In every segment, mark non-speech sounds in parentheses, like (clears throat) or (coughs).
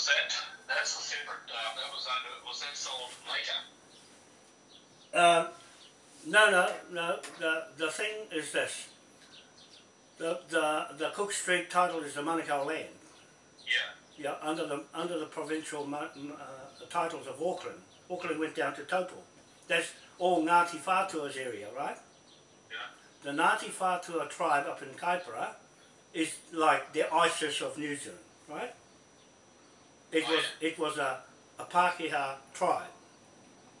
was that, that's a separate, uh, that was under, was that sold later? Um, no, no, no. The the thing is this. The the the Cook Street title is the Manukau land. Yeah, Yeah, under the under the provincial uh, titles of Auckland. Auckland went down to Taupo. That's all Ngāti Whātua's area, right? yeah, The Ngāti Whātua tribe up in Kaipara is like the ISIS of New Zealand, right? It was it was a, a Pākehā tribe.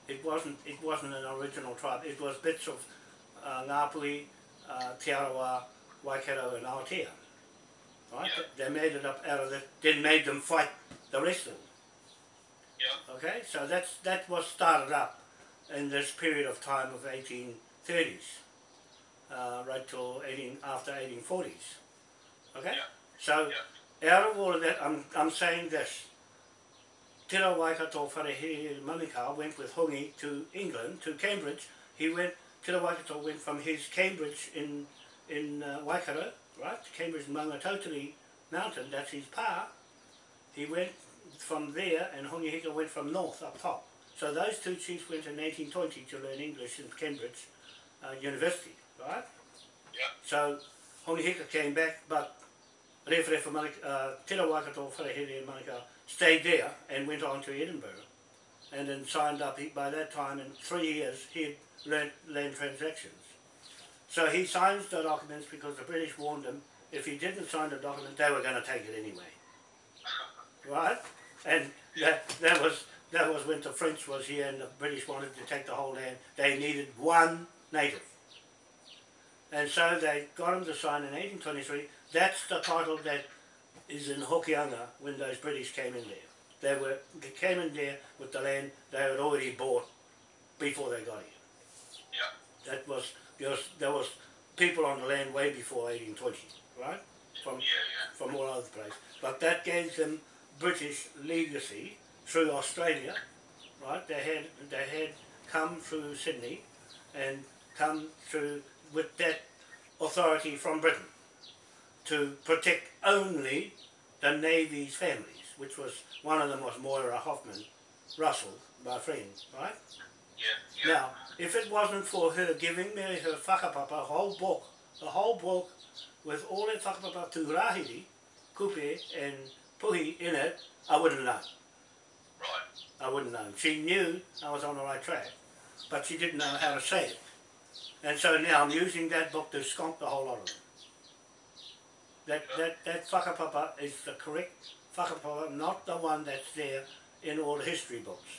It wasn't it wasn't an original tribe. It was bits of uh, Ngāpuhi, uh, Te Arawa, Waikato and Aotea. Right? Yeah. They made it up out of that. then made them fight the rest of them. yeah, Okay, so that's that was started up in this period of time of 1830s, uh, right till 18 after 1840s. Okay, Yeah. so out of all of that, I'm I'm saying this. Te Ra Waikato Wharehere Manukau went with Hongi to England, to Cambridge. He went, Te Ra Waikato went from his Cambridge in in uh, Waikato, right, Cambridge Maungatautari Mountain, that's his pa. He went from there and Hongi Hika went from north up top. So those two chiefs went in 1820 to learn English in Cambridge uh, University, right? Yeah. So Hongi Hika came back, but Rewharewha Manukau, uh, Waikato Wharehere Manukau stayed there and went on to Edinburgh and then signed up. He, by that time, in three years, he had learnt land transactions. So he signs the documents because the British warned him if he didn't sign the document, they were going to take it anyway. (laughs) Right? And that, that was that was when the French was here and the British wanted to take the whole land. They needed one native. And so they got him to sign in 1823. That's the title that is in Hokianga when those British came in there. They were they came in there with the land they had already bought before they got here. yeah, That was there was there was people on the land way before 1820, right? From yeah, yeah, from all over the place. But that gave them British legacy through Australia, right? They had they had come through Sydney and come through with that authority from Britain to protect only the Navy's families, which was one of them was Moira Hoffman Russell, my friend, right? yeah, yeah, Now, if it wasn't for her giving me her whakapapa, a whole book, the whole book with all the whakapapa to Rahiri, Kupe and Puhi in it, I wouldn't know. right, I wouldn't know. She knew I was on the right track, but she didn't know how to say it. And so now I'm using that book to skunk the whole lot of them. That, that, that whakapapa is the correct whakapapa, not the one that's there in all the history books.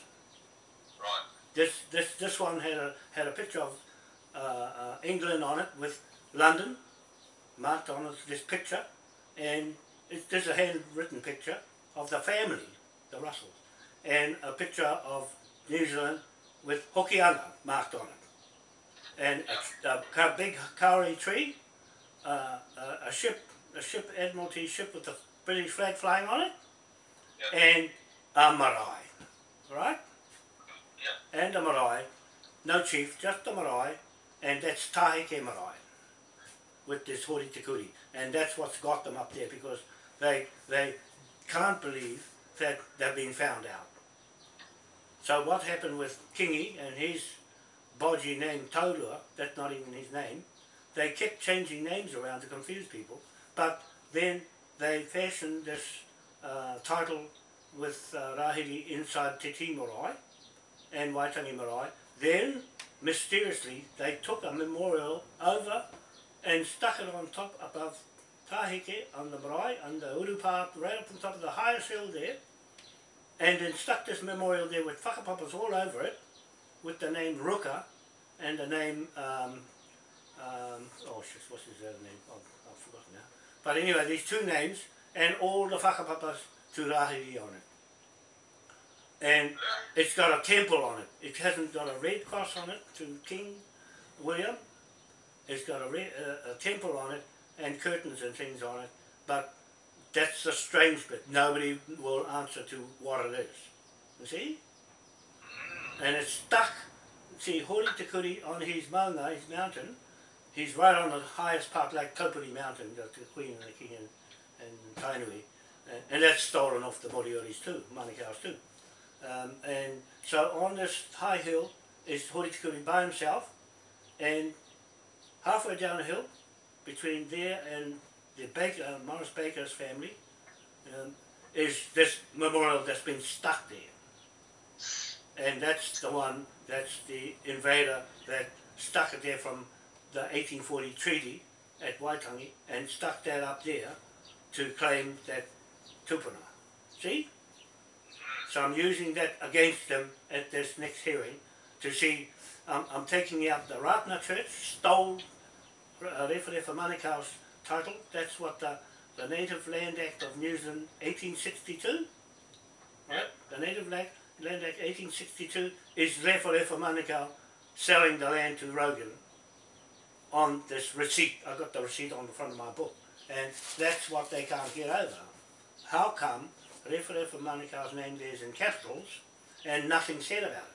right, This this this one had a had a picture of uh, uh, England on it with London marked on it. This picture, and it, there's a handwritten picture of the family, the Russells, and a picture of New Zealand with Hokianga marked on it, and a, a ka- big kauri tree, uh, a, a ship, a ship Admiralty ship with the British flag flying on it, yeah, and a marae, right? yeah, and a marae, no chief, just a marae, and that's Taheke marae with this hori tikuri. And that's what's got them up there because they they can't believe that they've been found out. So what happened with Kingi and his bodgy name Taurua, that's not even his name, they kept changing names around to confuse people, but then they fashioned this uh, title with uh, Rahiri inside Te Tii Marae, and Waitangi Marae. Then, mysteriously, they took a memorial over and stuck it on top above Taheke on the marae, the Urupa, right up on top of the highest hill there, and then stuck this memorial there with whakapapas all over it, with the name Ruka and the name, um, um, oh shit, what's his other name? Oh. But anyway, these two names, and all the whakapapas to Rahiri on it. And it's got a temple on it. It hasn't got a red cross on it to King William. It's got a, red, uh, a temple on it and curtains and things on it. But that's the strange bit. Nobody will answer to what it is. You see? And it's stuck. See, Hori Te on his maunga, his mountain, he's right on the highest part, like Taupiri Mountain, the the Queen and the King and, and Tainui. And, and that's stolen off the Moriori's too, Manukau's too. Um, and so on this high hill is Horitikuri by himself, and halfway down the hill, between there and the Baker, uh, Morris Baker's family, um, is this memorial that's been stuck there. And that's the one, that's the invader that stuck it there from the 1840 treaty at Waitangi and stuck that up there to claim that tupuna. See? So I'm using that against them at this next hearing to see, um, I'm taking out the Ratana Church, stole uh, Referefa Manukau's title, that's what the, the Native Land Act of New Zealand 1862, right? The Native Land, Land Act 1862 is Referefa Manukau selling the land to Rogan on this receipt. I got the receipt on the front of my book. And that's what they can't get over. How come Referefa Manukau's name there is in capitals and nothing said about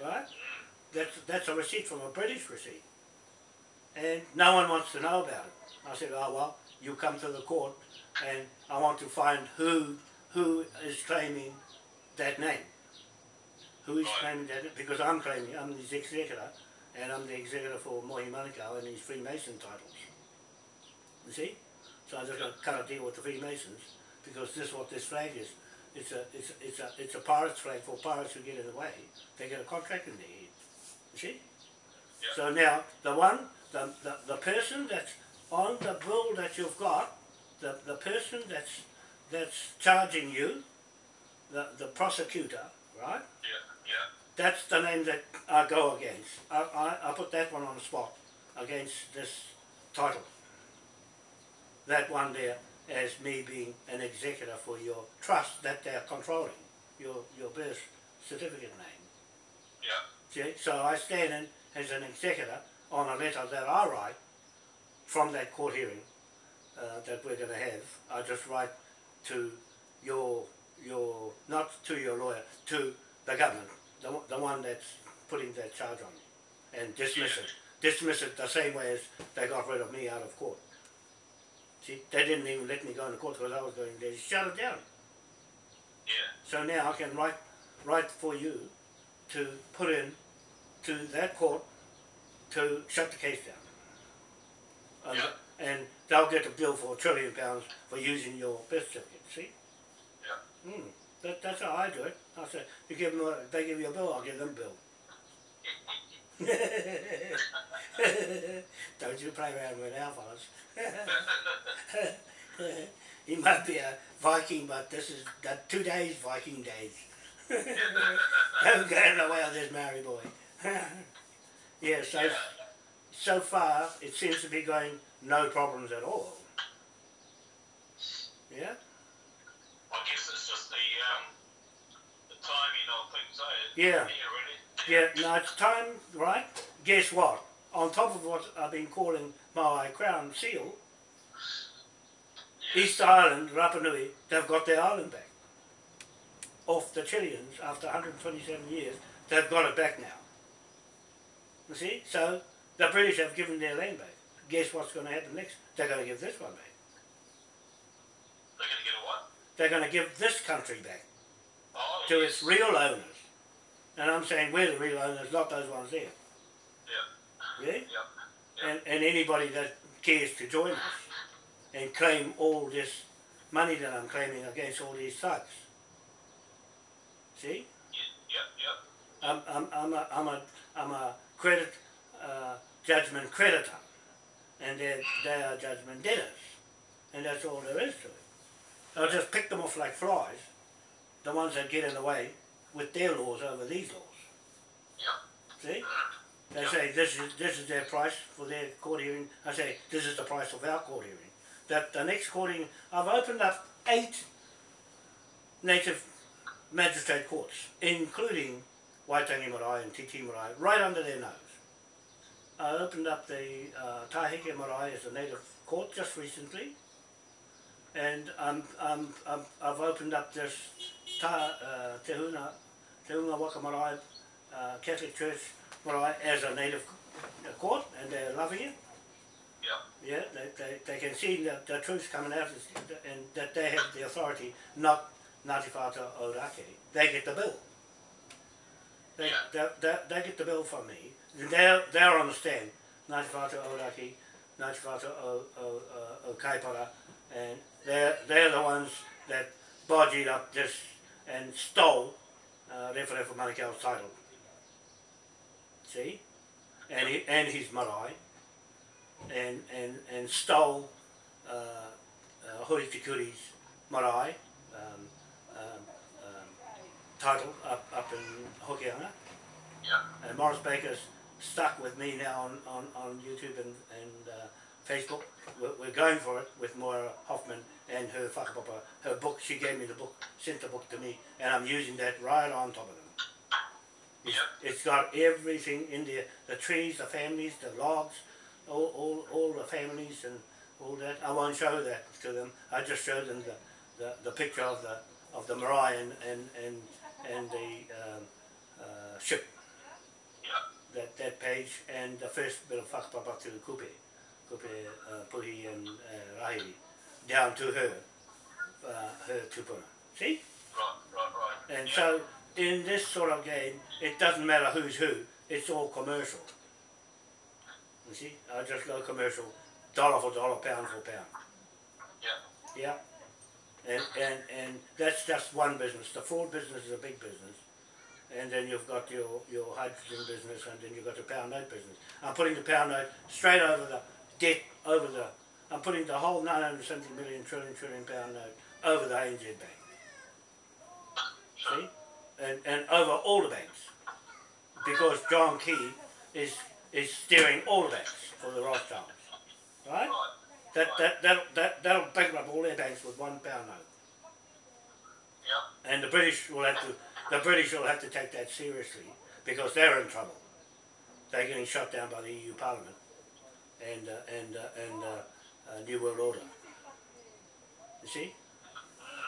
it? Right? That's, that's a receipt from a British receipt. And no one wants to know about it. I said, oh well, you come to the court and I want to find who who is claiming that name. Who is claiming that because I'm claiming I'm his executor and I'm the executor for Mohi Manukau and his Freemason titles. You see? So I just got to cut a deal with the Freemasons because this is what this flag is. It's a it's a, it's a it's a pirate's flag for pirates who get in the way. They get a contract in their head. You see? Yeah. So now the one the, the, the person that's on the bill that you've got, the, the person that's that's charging you, the, the prosecutor, right? Yeah, yeah. That's the name that I go against. I, I, I put that one on the spot against this title. That one there as me being an executor for your trust that they're controlling, your, your birth certificate name. Yeah, See? So I stand in as an executor on a letter that I write from that court hearing uh, that we're going to have. I just write to your, your, not to your lawyer, to the government, the, one- the one that's putting that charge on me, and dismiss it. Dismiss it the same way as they got rid of me out of court. See, they didn't even let me go into court because I was going there. Shut it down. yeah, So now I can write, write for you to put in to that court to shut the case down. And, and they'll get a bill for a trillion pounds for using your birth certificate, see? yeah. Hmm. That, that's how I do it. I say, you give them a, they give you a bill, I'll give them a bill. (laughs) Don't you play around with our fellas. (laughs) he might be a Viking, but this is the two days Viking days. (laughs) Don't get in the way of this married boy. yeah, so so far it seems to be going no problems at all. Yeah? Yeah. Yeah, really. Yeah, no, it's time, right? Guess what? On top of what I've been calling my Crown Seal, East Island, Rapa Nui, they've got their island back. Off the Chileans, after 127 years, they've got it back now. You see? So, the British have given their land back. Guess what's going to happen next? They're going to give this one back. They're going to a what? They're going to give this country back Oh, to yes. its real owners. And I'm saying we're the real owners, not those ones there. Yeah, Yeah? yeah. and, and anybody that cares to join us and claim all this money that I'm claiming against all these thugs. See? Yeah, yeah, I'm, I'm, I'm, a, I'm, a, I'm a credit uh, judgment creditor and they're, they are judgment debtors. And that's all there is to it. I'll just pick them off like flies, the ones that get in the way with their laws over these laws. yeah. See? They Yeah. say this is this is their price for their court hearing. I say this is the price of our court hearing. That the next court hearing, I've opened up eight native magistrate courts, including Waitangi Marae and Titi Marae, right under their nose. I opened up the uh, Tahike Marae as a native court just recently, and um, um, um, I've opened up this Ta, uh, Te Huna, Te Hunga Waka Marae uh, Catholic Church Marae as a native court, and they're loving it. Yeah. Yeah, they, they, they can see the, the truth coming out and that they have the authority, not Ngāti Whātua Ōrākei. They get the bill. They, Yeah. they, they, they get the bill from me. They'll, they'll understand Ngāti Whātua Ōrākei, Ngāti Whātua o, o, o, o Kaipara, and they're, they're the ones that bodged up this and stole uh, Referefa Manukau's title. See? And, he, and his marae and, and, and stole uh, uh, Hori marae um, um, um, title up, up in Hokianga. Yeah. And Morris Baker's stuck with me now on, on, on YouTube and, and uh, Facebook. We're, we're going for it with Moira Hoffman and her whakapapa, her book. She gave me the book, sent the book to me, and I'm using that right on top of them. It's, Yeah. it's got everything in there, the trees, the families, the logs, all, all, all the families and all that. I won't show that to them. I just show them the, the, the picture of the of the marae and, and, and, and the um, uh, ship Yeah. that, that page and the first bit of whakapapa to Kupe, Kupe, uh, Puhi and uh, Rahiri, down to her, uh, her tupuna. See? Right, right, right. And yeah. so in this sort of game, it doesn't matter who's who, it's all commercial. You see? I just go commercial, dollar for dollar, pound for pound. Yeah. Yeah. And, and, and that's just one business. The fraud business is a big business. And then you've got your, your hydrogen business and then you've got the pound note business. I'm putting the pound note straight over the debt, over the, I'm putting the whole 970 million trillion trillion pound note over the ANZ Bank. See? And, and over all the banks. Because John Key is, is steering all the banks for the Rothschilds. Right? Right. That, that, that, that, that'll bankrupt all their banks with one pound note. Yeah. And the British will have to, the British will have to take that seriously because they're in trouble. They're getting shut down by the EU Parliament and, uh, and, uh, and uh, uh, New World Order. You see?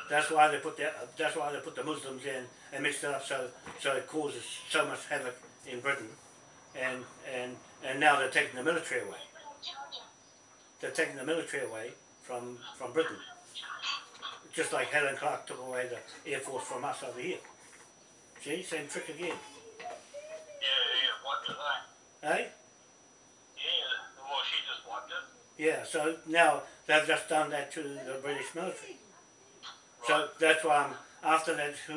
That's why they put the, that's why they put the Muslims in and mixed it up so, so it causes so much havoc in Britain. And, and, and now they're taking the military away. They're taking the military away from, from Britain. Just like Helen Clark took away the Air Force from us over here. See, same trick again. Yeah, yeah. Wiped it out. Eh? Yeah, so now they've just done that to the British military. So that's why I'm, after that uh,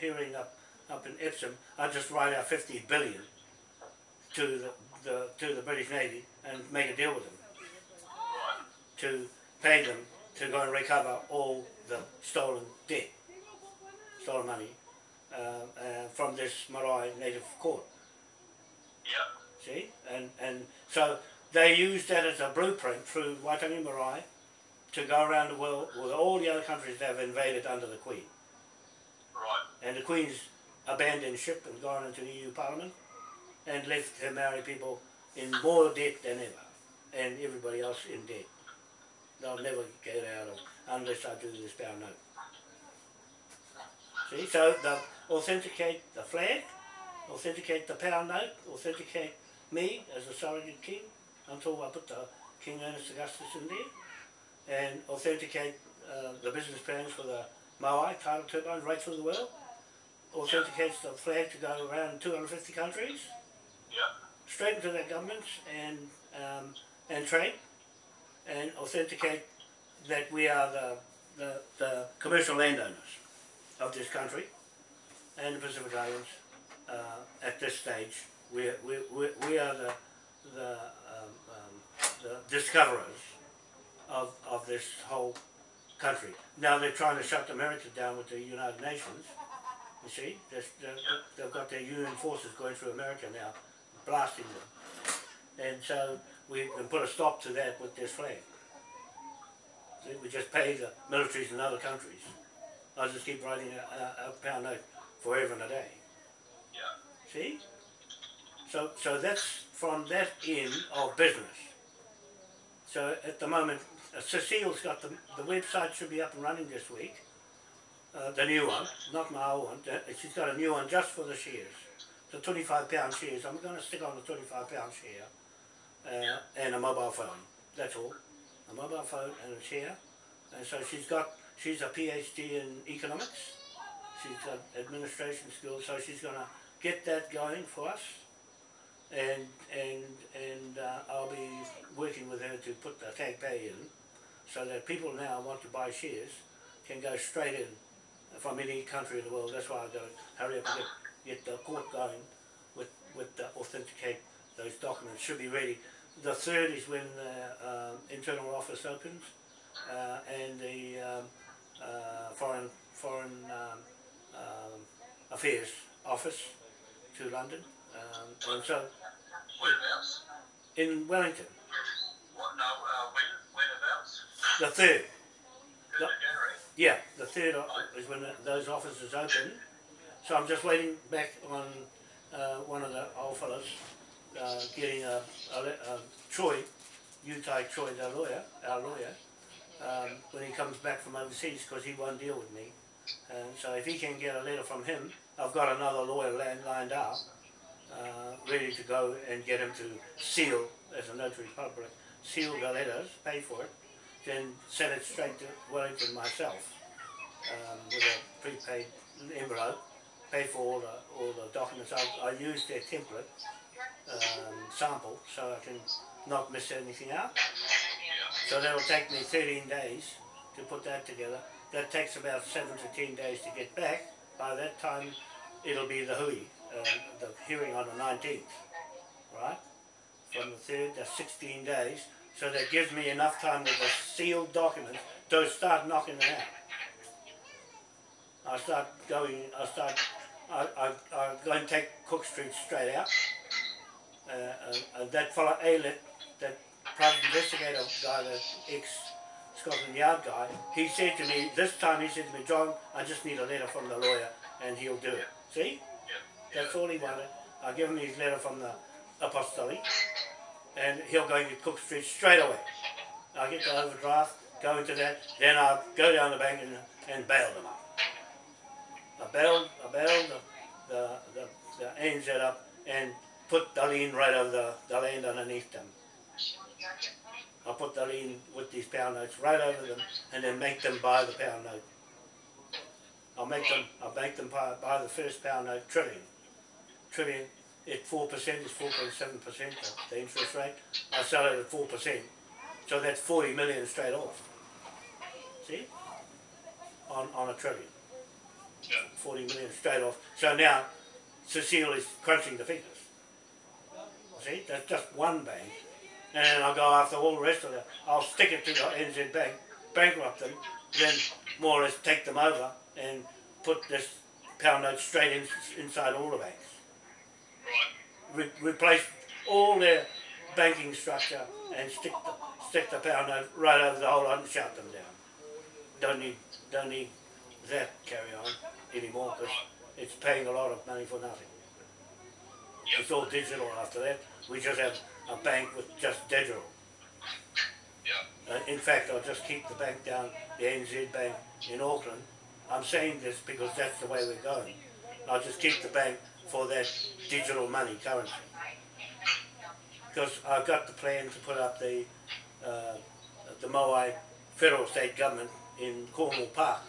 hearing up, up in Epsom, I just write out 50 billion to the, the, to the British Navy and make a deal with them to pay them to go and recover all the stolen debt, stolen money uh, uh, from this Marae native court. Yeah. See, and and so they used that as a blueprint through Waitangi Marae to go around the world with all the other countries that have invaded under the Queen. Right. And the Queen's abandoned ship and gone into the EU Parliament and left her Maori people in more debt than ever, and everybody else in debt. They'll never get out of unless I do this pound note. See, so they authenticate the flag, authenticate the pound note, authenticate me as a surrogate king until I put the King Ernest Augustus in there, and authenticate uh, the business plans for the Maui tidal turbines right through the world, authenticates the flag to go around 250 countries, Yeah. straight into their governments and um, and trade, and authenticate that we are the, the, the commercial landowners of this country and the Pacific Islands uh, at this stage. We, we, we, we are the, the, the discoverers of, of this whole country. Now they're trying to shut America down with the United Nations. You see, they've got their UN forces going through America now, blasting them. And so we can put a stop to that with this flag. See, we just pay the militaries in other countries. I'll just keep writing a, a, a pound note forever and a day. Yeah. See? So, so that's from that end of business. So at the moment, uh, Cecile's got the, the website should be up and running this week. Uh, the new one, not my old one. Uh, She's got a new one just for the shares. The 25 pound shares. I'm going to stick on the 25 pound share uh, and a mobile phone That's all. A mobile phone and a chair. And so she's got, she's a PhD in economics. She's got administration skills, so she's going to get that going for us. And and and uh, I'll be working with her to put the tag pay in, so that people now want to buy shares can go straight in from any country in the world. That's why I've got hurry up and get, get the court going with with the authenticate those documents. Should be ready. The third is when the um, internal office opens uh, and the um, uh, foreign foreign um, um, affairs office to London. Um, and so Whereabouts? in Wellington, What, no, uh, when, whenabouts? the third. Yeah, the third is when those offices open. So I'm just waiting back on uh, one of the old fellas uh, getting a, a, a Troy, Utai Troy, the lawyer, our lawyer, um, when he comes back from overseas because he won't deal with me. And so if he can get a letter from him, I've got another lawyer land, lined up, ready to go and get him to seal, as a notary public, seal the letters, pay for it, then send it straight to Wellington myself um, with a prepaid envelope, pay for all the, all the documents. I, I use their template um, sample so I can not miss anything out. So that'll take me 13 days to put that together. That takes about 7 to 10 days to get back. By that time, it'll be the hui, uh, the hearing on the 19th, right? From the 3rd, that's 16 days. So that gives me enough time with the sealed documents to start knocking it out. I start going, I start, I, I, I go and take Cook Street straight out. Uh, uh, uh, that fellow Alet, that private investigator guy, the ex Scotland Yard guy, he said to me, this time he said to me, John, I just need a letter from the lawyer and he'll do it. See? That's all he wanted. I give him his letter from the apostolic and he'll go get Cook Street straight away. I get the overdraft, go into that, then I'll go down the bank and, and bail them up. I bailed, I bailed the, the, the, the ANZ up and put the lien right over the, the land underneath them. I put the lien with these pound notes right over them and then make them buy the pound note. I'll make them, I'll make them buy, buy the first pound note trillion. Trillion, at four percent is four point seven percent the interest rate. I sell it at four percent. So that's forty million straight off. See? On on a trillion. Yeah. Forty million straight off. So now Cecile is crunching the figures. See, that's just one bank. And then I'll go after all the rest of them. I'll stick it to the NZ Bank, bankrupt them, then more or less take them over and put this pound note straight in, inside all the banks. Re- replace all their banking structure and stick the, stick the pound note right over the whole lot and shut them down. Don't need don't need that carry on anymore because it's paying a lot of money for nothing. It's all digital after that. We just have a bank with just digital. Yeah. Uh, in fact, I'll just keep the bank down, the NZ Bank in Auckland. I'm saying this because that's the way we're going. I'll just keep the bank for that digital money currency. Because I've got the plan to put up the uh, the Moai federal state government in Cornwall Park,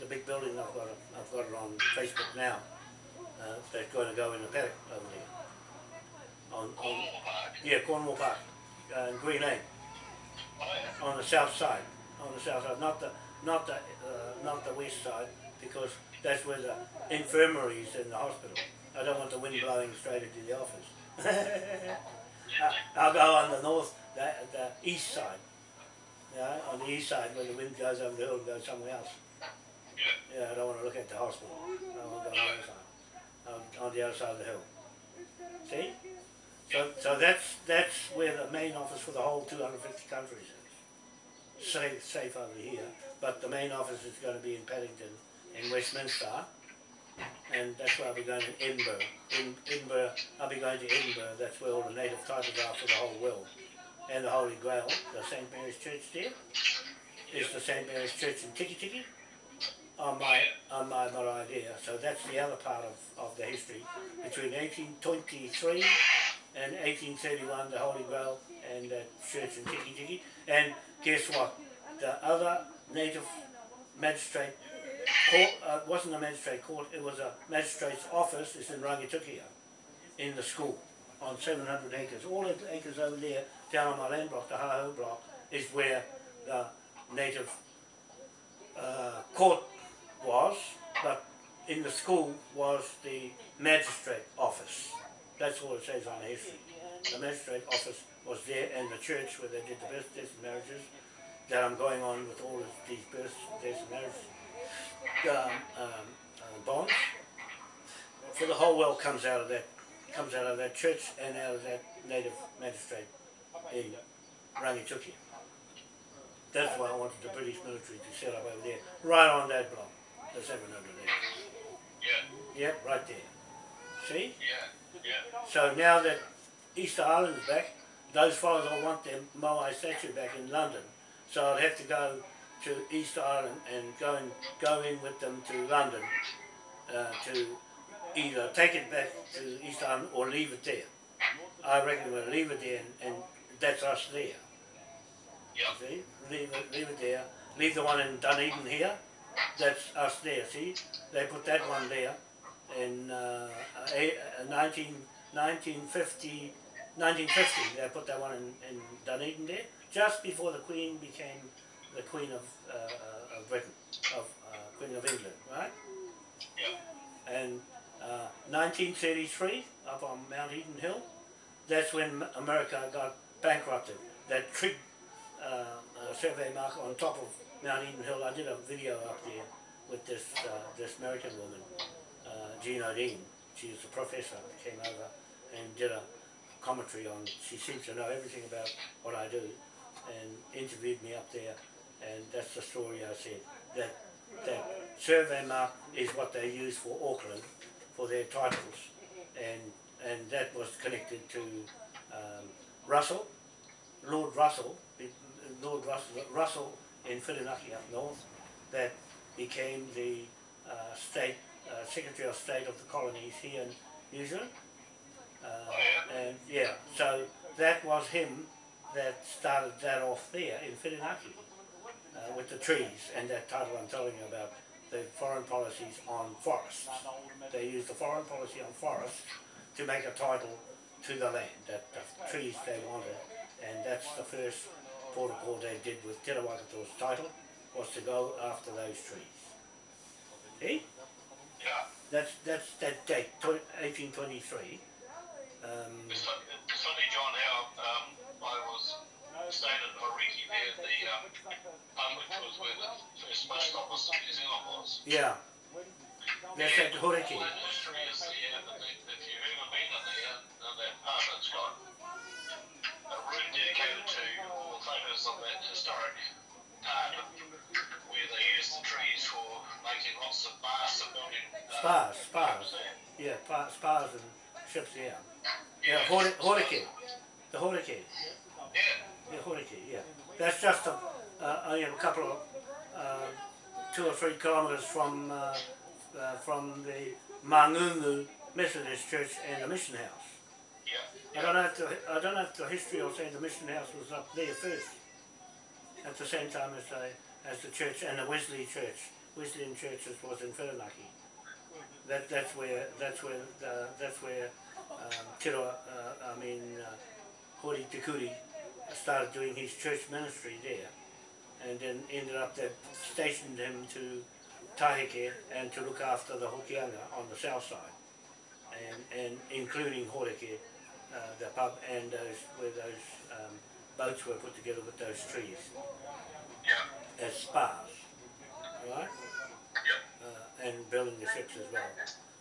the big building I've got it, I've got it on Facebook now. Uh, that's going to go in the paddock over there. On, on yeah, Cornwall Park, uh, in Green Lane on the south side, on the south side, not the not the uh, not the west side, because that's where the infirmary is in the hospital. I don't want the wind blowing straight into the office. (laughs) I'll go on the north, the, the east side. Yeah, on the east side where the wind goes over the hill and goes somewhere else. Yeah, I don't want to look at the hospital. I want to go on the other side, on, on the other side of the hill. See? So, so that's that's where the main office for the whole 250 countries is. Safe, safe over here, but the main office is going to be in Paddington, in Westminster, and that's where I'll be going to Edinburgh. In Edinburgh, I'll be going to Edinburgh. That's where all the native titles are for the whole world, and the Holy Grail, the St Mary's Church there, is the St Mary's Church in Tiki Tiki. On my on my marae there. So that's the other part of, of the history between 1823 and 1831, the Holy Grail, and that church in Tiki Tiki. And guess what? The other native magistrate court, uh, it wasn't a magistrate court, it was a magistrate's office, it's in Rangitukia, in the school, on 700 acres. All the acres over there, down on my land block, the Haho block, is where the native uh, court was, but in the school was the magistrate office. That's all it says on history. The magistrate office was there and the church where they did the birth, deaths and marriages that I'm going on with all of these births, deaths and marriages um, um, uh, bonds for the whole world comes out of that comes out of that church and out of that native magistrate in Rangitukia. That's why I wanted the British military to set up over there, right on that block, the 700 acres. Yeah, Yep, right there. See? yeah, yeah. So now that Easter Island's back, those fellows I want their Moai statue back in London. So I'd have to go to East Island and go and go in with them to London uh, to either take it back to East Island or leave it there. I reckon we'll leave it there and, and that's us there. Yeah, See? Leave it, leave it there. Leave the one in Dunedin here. That's us there, see? They put that one there in uh, a, a 19, 1950, 1950. They put that one in, in Dunedin there, just before the Queen became the Queen of, uh, uh, of Britain, of uh, Queen of England, right? yeah, And uh, 1933, up on Mount Eden Hill, that's when America got bankrupted. That trig uh, uh, survey mark on top of Mount Eden Hill, I did a video up there with this uh, this American woman, uh, Jean Odine. She was a professor, came over and did a commentary on, she seems to know everything about what I do and interviewed me up there and that's the story I said. That that survey mark is what they use for Auckland for their titles, and and that was connected to um, Russell, Lord Russell, Lord Russell, Russell in Whirinaki up north, that became the uh, state uh, Secretary of State of the colonies here in New Zealand. Uh, and yeah, so that was him that started that off there in Whirinaki uh, with the trees and that title I'm telling you about the foreign policies on forests. They used the foreign policy on forests to make a title to the land, that the trees they wanted, and that's the first protocol they did with Te Rawakato's title, was to go after those trees. See? yeah. That's, that's that date, 1823. Um, It's, funny, John, how um, staying in Hauriki there, the um, public was where the first post office in New Zealand was. yeah, that's at Horeke. All that history is there, but if if you've ever been in there, uh, that part it's got a room dedicated to all the photos of that historic part where they used the trees for making lots of masts and building. Uh, Spas, spas. Yeah, pa- spas and ships, yeah. Yeah, Yeah, Hori- Horeke. The Horeke. Yeah, Yeah, yeah. That's just a, uh, only a couple of, uh, two or three kilometres from, uh, uh, from the Mangungu Methodist Church and the Mission House. yeah, I don't know if the, I don't know if the history will say the Mission House was up there first, at the same time as the, as the church and the Wesley Church. Wesleyan Churches was in Whirinaki. That, that's where, that's where, uh, that's where, um, uh, I mean, uh, Hori Tikuri started doing his church ministry there. And then ended up that stationed him to Taheke and to look after the Hokianga on the south side. And, and including Horeke, uh, the pub and those, where those, um, boats were put together with those trees yeah, as spars, right? yeah. uh, and building the ships as well.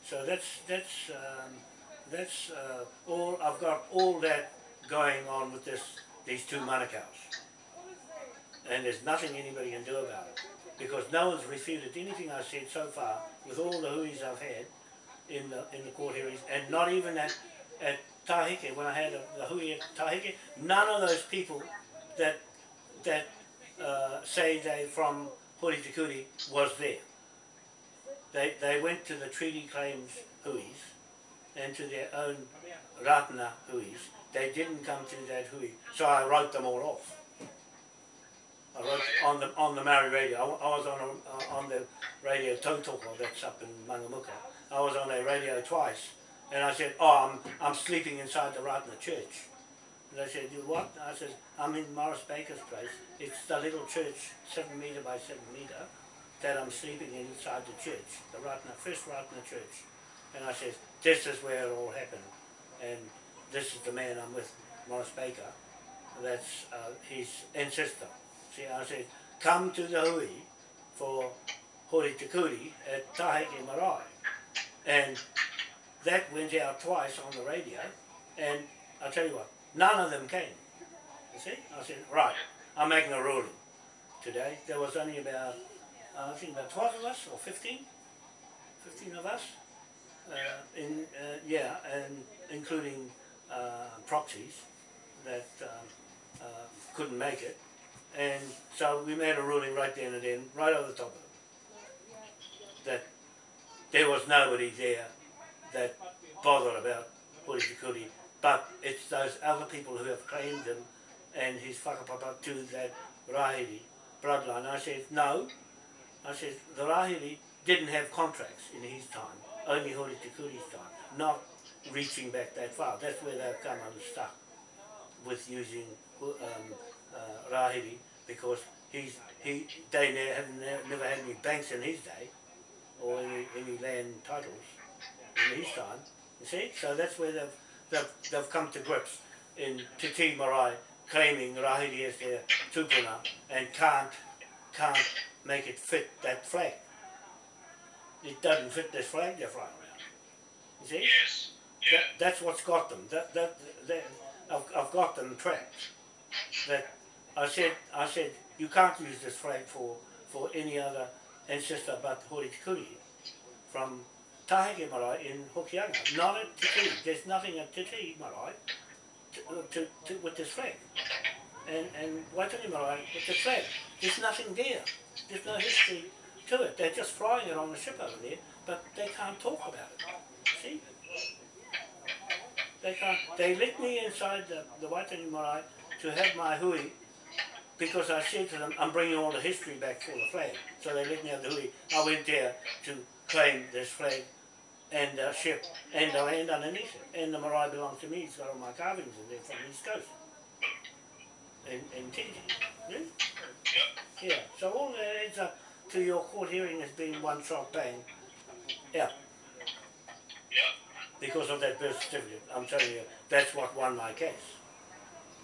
So that's that's um, that's uh, all. I've got all that going on with this these two manukau's, and there's nothing anybody can do about it because no one's refuted anything I've said so far with all the huis I've had in the in the court hearings, and not even at at Taheke when I had the, the hui at Taheke. None of those people that that uh, say they from Hori was there. They, they went to the treaty claims huis and to their own Ratana huis. They didn't come to that hui, so I wrote them all off. I wrote on the on the Maori radio. I, I was on a, uh, on the radio Tautoko that's up in Mangamuka. I was on a radio twice, and I said, "Oh, I'm I'm sleeping inside the Ratana church." And they said, "You what?" I said, "I'm in Morris Baker's place. It's the little church, seven meter by seven meter, that I'm sleeping inside the church, the Ratana first Ratana church." And I said, "This is where it all happened, and this is the man I'm with, Morris Baker. That's uh, his ancestor." See, I said, "Come to the hui for Hori Te Kuri at Taheke Marae," and that went out twice on the radio, and I'll tell you what, none of them came. You see? I said, right, I'm making a ruling today. There was only about, uh, I think about 12 of us, or 15, 15 of us, uh, in, uh, yeah, and including proxies that um, uh, couldn't make it. And so we made a ruling right then and then, right over the top of them, that there was nobody there that bothered about Horitikuri, but it's those other people who have claimed him and his whakapapa to that Rahiri bloodline. I said, no. I said, the Rahiri didn't have contracts in his time, only Horitikuri's time, not reaching back that far. That's where they've come unstuck with using um, uh, Rahiri because he's, he, they ne- have ne- never had any banks in his day or any, any land titles in his time. You see? So that's where they've, they've, they've come to grips in Te Tii Marae claiming Rahiri as their tupuna and can't, can't make it fit that flag. It doesn't fit this flag they're flying around. You see? Yes. That, that's what's got them. That, that, that, I've, I've got them trapped. That I said, I said, you can't use this flag for, for any other ancestor but Horitikuri from Taheke Marae in Hokianga. Not at Te Tii. There's nothing at Te Tii Marae to, uh, to, to, with this flag. And, and Waitangi Marae with this flag. There's nothing there. There's no history to it. They're just flying it on the ship over there, but they can't talk about it. See? They can't. They let me inside the, the Waitangi Marae to have my hui because I said to them, I'm bringing all the history back for the flag. So they let me have the hui. I went there to claim this flag and the ship and the land underneath it. And the marae belongs to me. It's got all my carvings in there from the East Coast. and, in Titi. Hmm? Yeah? Yeah. So all that adds up to your court hearing as being one shot bang. Yeah. Because of that birth certificate. I'm telling you, that's what won my case.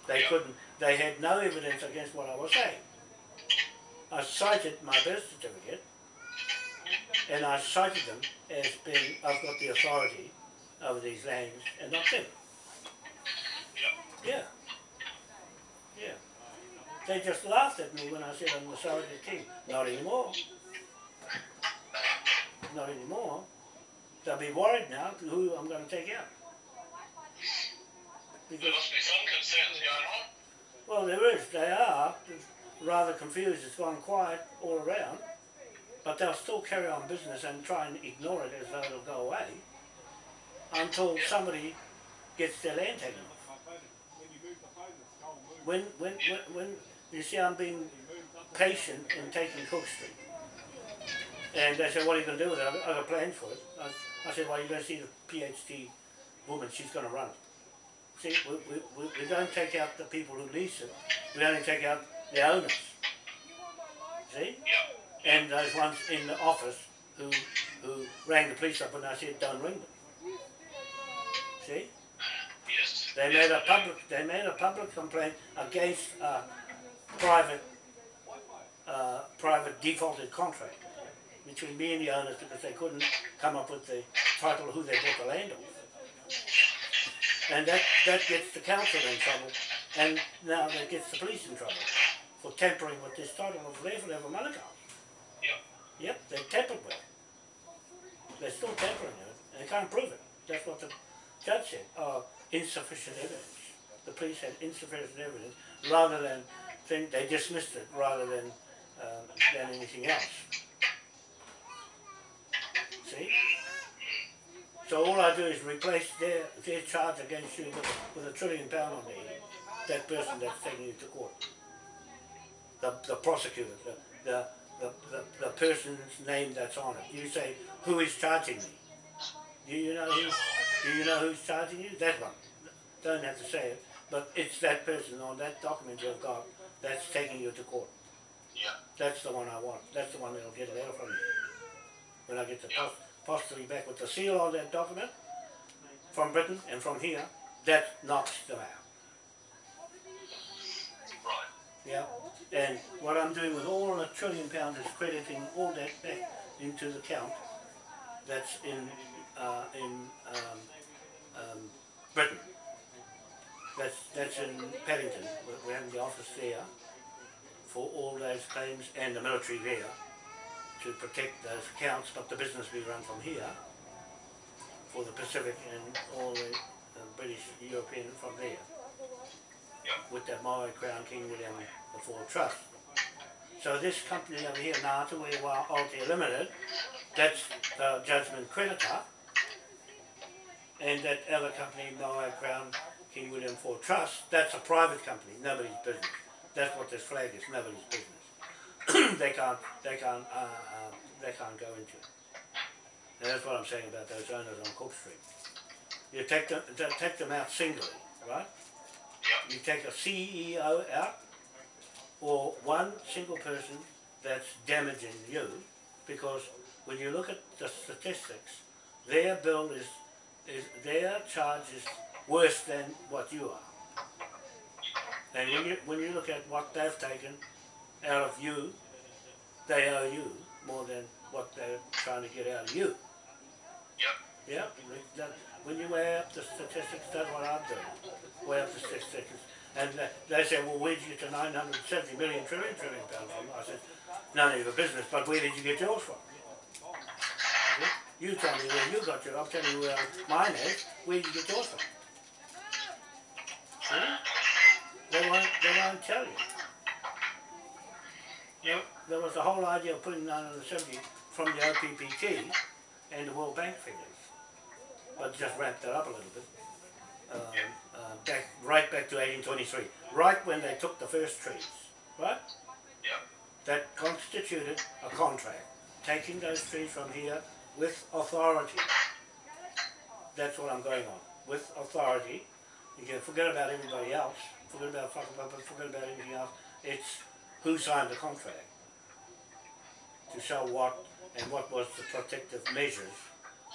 They couldn't, they had no evidence against what I was saying. I cited my birth certificate and I cited them as being, I've got the authority over these lands and not them. Yeah. Yeah. They just laughed at me when I said I'm the surrogate king. Not anymore. Not anymore. They'll be worried now who I'm going to take out. There must be some concerns going on. well, there is. They are rather confused. It's gone quiet all around. But they'll still carry on business and try and ignore it as though it'll go away until somebody gets their land taken off. When, when, when, when you see I'm being patient in taking Cook Street. And they said, what are you going to do with it? I've got- I've got plans for it. I, I said, well, you're going to see the PhD woman, she's going to run it. See, we, we, we, don't take out the people who lease it, we only take out the owners. See? And those ones in the office who, who rang the police up and I said, don't ring them. See? Yes. They made a public, they made a public complaint against a private, uh, private defaulted contract between me and the owners because they couldn't come up with the title of who they bought the land off. And that, that gets the council in trouble, and now that gets the police in trouble for tampering with this title of Lefelewa Manukau. Yep. Yep, they tampered with it. They're still tampering with it, and they can't prove it. That's what the judge said. Uh, insufficient evidence. The police had insufficient evidence, rather than think they dismissed it, rather than um, than anything else. See? So all I do is replace their, their charge against you with, with a trillion pound on head. That person that's taking you to court. The, the prosecutor, the, the, the, the, the person's name that's on it. You say, who is charging me? Do you know who, do you know who's charging you? That one. Don't have to say it, but it's that person on that document you've got that's taking you to court. Yeah. That's the one I want. That's the one that'll get a letter from you. When I get the post, postally back with the seal on that document from Britain and from here, that knocks them out. Right. Yeah. And what I'm doing with all the trillion pounds is crediting all that back into the count that's in uh, in um, um, Britain. That's that's in Paddington. We're- We're the office there for all those claims and the military there to protect those accounts, but the business we run from here for the Pacific and all the uh, British, European from there with that Maori Crown King William IV Trust. So this company over here, Ngāta, we were Altair Limited, that's the judgment creditor, and that other company, Maori Crown King William IV Trust, that's a private company, nobody's business. That's what this flag is, nobody's business. (coughs) they can't, they can't, uh, uh, they can't go into it. And that's what I'm saying about those owners on Cook Street. You take them, take them out singly, right? Yep. You take a CEO out, or one single person that's damaging you, because when you look at the statistics, their bill is, is their charge is worse than what you are. And when you when you look at what they've taken out of you, they owe you more than what they're trying to get out of you. Yep. Yeah, that, when you weigh up the statistics, that's what I'm doing. Weigh up the statistics. And they say, well, where did you get to 970 million trillion trillion pounds from? I said, none of your business, but where did you get yours from? You tell me where you got yours, I'll tell you where mine is. Where did you get yours from? See? They won't, they won't tell you. Yep. There was the whole idea of putting 970 from the OPPT and the World Bank figures, but just wrapped that up a little bit. Um, uh, back, right back to 1823, right when they took the first trees, right? Yep. That constituted a contract, taking those trees from here with authority. That's what I'm going on, with authority. You can forget about everybody else, forget about fucking forget about anything else. It's who signed the contract to show what and what was the protective measures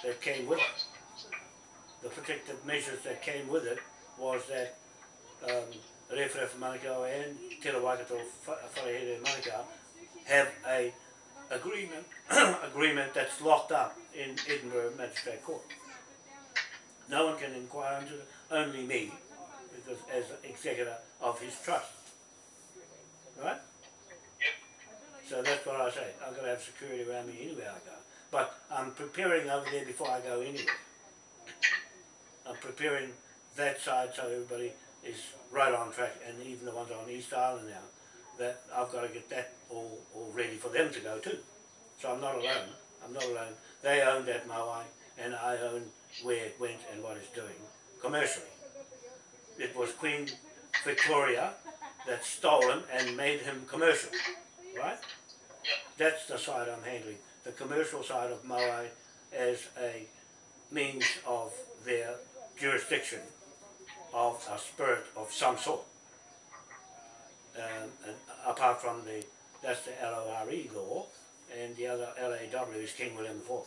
that came with it. The protective measures that came with it was that um, Rewhare Manukau and Te Waikato Wharehere Manukau have a agreement (clears throat) agreement that's locked up in Edinburgh Magistrate Court. No one can inquire into it, only me, because as executor of his trust. Right? So that's what I say. I've got to have security around me anywhere I go. But I'm preparing over there before I go anywhere. I'm preparing that side so everybody is right on track, and even the ones on East Island now, that I've got to get that all, all ready for them to go too. So I'm not alone. I'm not alone. They own that Maui, and I own where it went and what it's doing commercially. It was Queen Victoria that stole him and made him commercial, right? That's the side I'm handling, the commercial side of Maui as a means of their jurisdiction of a spirit of some sort. Um, apart from the, that's the LORE law, and the other LAW is King William IV.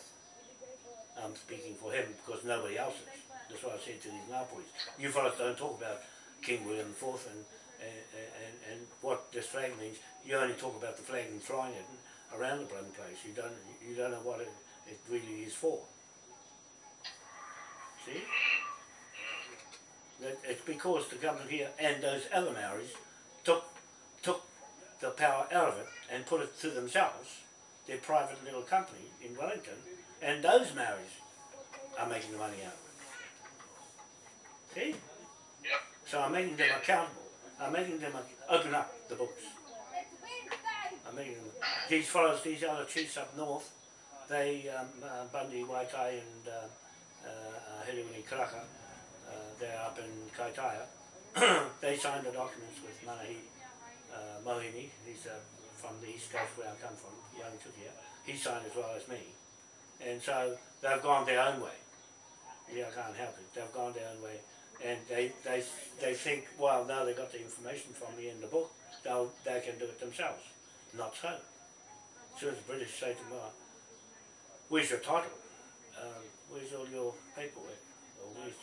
I'm speaking for him because nobody else is. That's what I said to these Ngāpuhis. You fellas don't talk about King William IV and, and, and, and what this flag means. You only talk about the flag and flying it around the bloody place. You don't, you don't know what it, it really is for. See? It's because the government here and those other Maoris took took the power out of it and put it to themselves, their private little company in Wellington, and those Maoris are making the money out of it. See? So I'm making them accountable. I'm making them open up the books. Making them. These fellows, these other chiefs up north, they, um, uh, Bundy, Waitai, and uh, uh, Hiriwini Karaka, uh, they're up in Kaitaia, (coughs) they signed the documents with Manahi uh, Mohini, he's uh, from the east coast where I come from, he signed as well as me. And so they've gone their own way. Yeah, I can't help it. They've gone their own way. And they, they, they think, well, now they've got the information from me in the book, they'll, they can do it themselves. Not so. As soon as the British say to me, "Oh, where's your title? Um, where's all your paperwork? Or where's,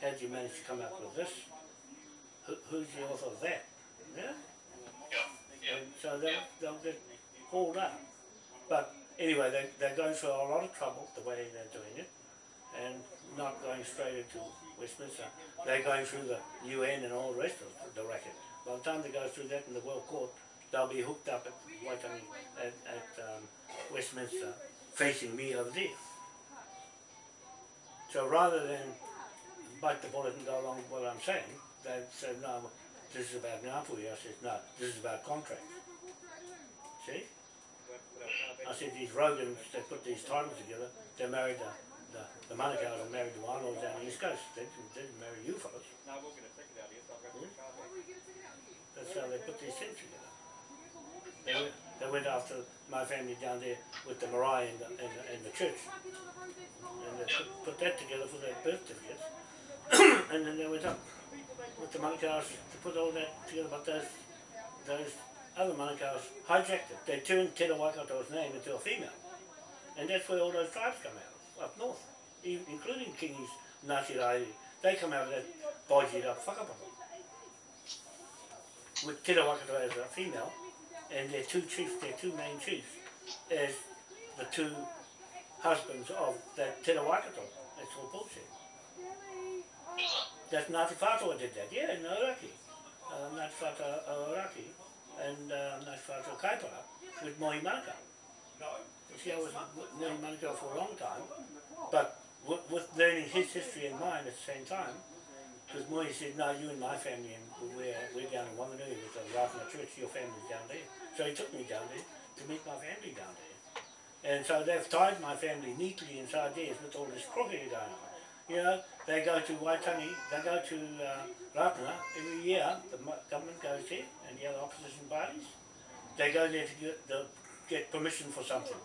how did you manage to come up with this? Who, who's the author of that? Yeah? Yeah. Yeah. And so they'll, they'll get hauled up. But anyway, they, they're going through a lot of trouble the way they're doing it and not going straight into Westminster. They're going through the UN and all the rest of the racket. By the time they go through that in the World Court, they'll be hooked up at Waitangi, at, at um, Westminster, facing me over there. So rather than bite the bullet and go along with what I'm saying, they said, no, this is about Ngāpuhi. I said, no, this is about contracts. See? I said, these Rogans, they put these titles together, they married the, the, the Manukau's and married the Wānoas down the East Coast. They didn't, they didn't marry you fellas. That's how they put these things together. They went, they went after my family down there with the marae and the, and the, and the church. And they put, put that together for their birth certificates. (coughs) and then they went up with the Manukau's to put all that together, but those, those other Manukau's hijacked it. They turned Te Waikato's name into a female. And that's where all those tribes come out, up north, e- including Kingi's Ngāti Rai. They come out of that bodged up whakapapa. With Te Waikato as a female, and their two chiefs, their two main chiefs, as the two husbands of that Te. That's all bullshit. That's Ngāti Whātua did that, yeah, in Ōrākei. Uh, Ngāti Whātua Ōrākei and uh, Ngāti Whātua Kaipara with Mohi Manukau. See, I was Mohi Manukau for a long time, but with, with learning his history and mine at the same time, because Mohi said, no, you and my family, and we're, we're down in Wanganui with the Ratana Church, your family's down there. So he took me down there to meet my family down there. And so they've tied my family neatly inside theirs with all this crookery going on. You know, they go to Waitangi, they go to uh, Ratana every year, the government goes there, and the other opposition parties. They go there to get, the, get permission for something,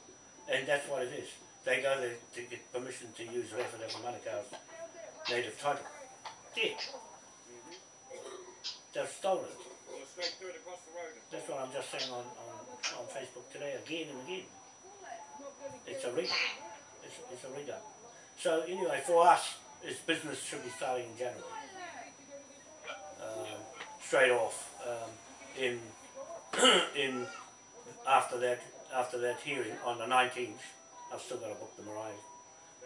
and that's what it is. They go there to get permission to use Rewharewha Manukau's native title. There. They've stolen it. That's what I'm just saying on, on, on Facebook today again and again. It's a rig. It's, it's a rig up. So anyway, for us, this business should be starting in January. Um, straight off. Um, in (clears throat) in after that after that hearing on the 19th, I've still got to book the marae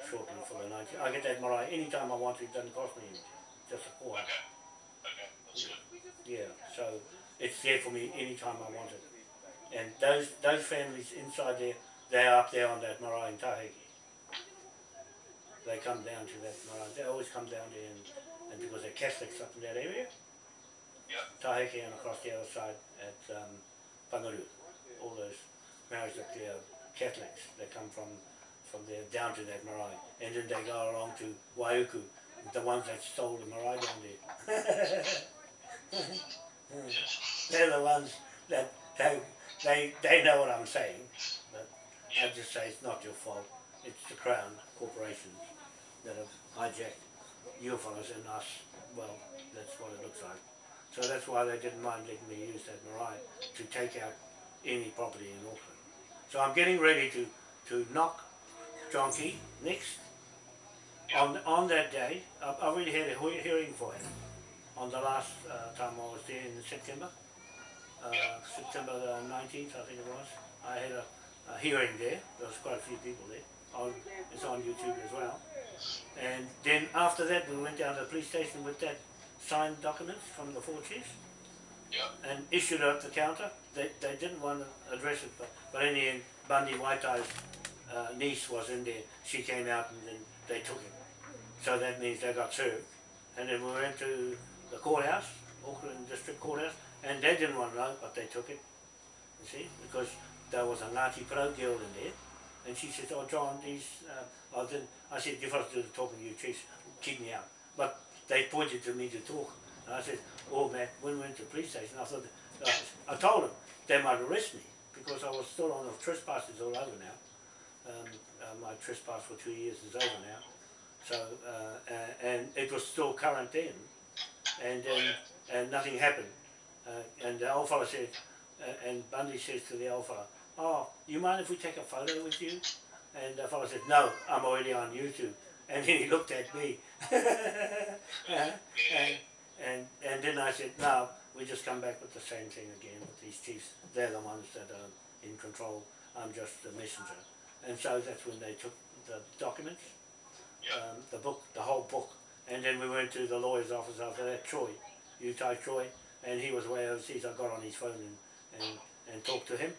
shortly for the 19th. I get that marae anytime I want to. It doesn't cost me anything. A call. Okay. Okay. That's good. Yeah, so it's there for me anytime I want it. And those those families inside there, they're up there on that marae in Taheke. They come down to that marae. They always come down there and, and because they're Catholics up in that area, Yeah. Taheke and across the other side at um, Pangaru. All those marriages up there, Catholics, they come from from there down to that marae. And then they go along to Waiuku, the ones that stole the marae down there. Yes. They're the ones that they, they, they know what I'm saying, but I just say it's not your fault. It's the Crown corporations that have hijacked you fellas and us. Well, that's what it looks like. So that's why they didn't mind letting me use that marae to take out any property in Auckland. So I'm getting ready to, to knock John Key next. On, on that day, I've already had a hearing for him on the last uh, time I was there in September, uh, September the 19th, I think it was. I had a, a hearing there. There was quite a few people there. On, it's on YouTube as well. And then after that, we went down to the police station with that signed documents from the four chiefs Yeah. and issued it up the counter. They, they didn't want to address it, but, but in the end, Bundy Waitai's uh, niece was in there. She came out and then they took him. So that means they got served. And then we went to the courthouse, Auckland District Courthouse, and they didn't want to know, but they took it. You see, because there was a Ngāti Porou girl in there, And she says, oh John, these, uh, I didn't, I said, to do the talking, you chiefs, keep me out. But they pointed to me to talk. And I said, oh man, when we went to police station, I thought, uh, I told them they might arrest me because I was still on the trespassers all over now. Um, uh, my trespass for two years is over now. So, uh, uh, and it was still current then. And, Oh, um, and nothing happened. Uh, and the old fella said, uh, and Bundy says to the old fella, oh, you mind if we take a photo with you? And the fella said, no, I'm already on YouTube. And then he looked at me. (laughs) And, and, and then I said, no, we just come back with the same thing again with these chiefs. They're the ones that are in control. I'm just the messenger. And so that's when they took the documents, um, the book, the whole book. And then we went to the lawyer's office after that, Troy, Utah Troy, and he was way overseas. I got on his phone and, and, and talked to him.